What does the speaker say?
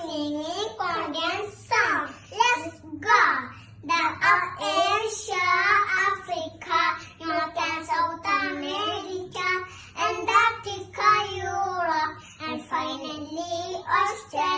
singing Korean song. Let's go! The of Asia, Africa, North and South America, Antarctica, Europe, and finally Australia.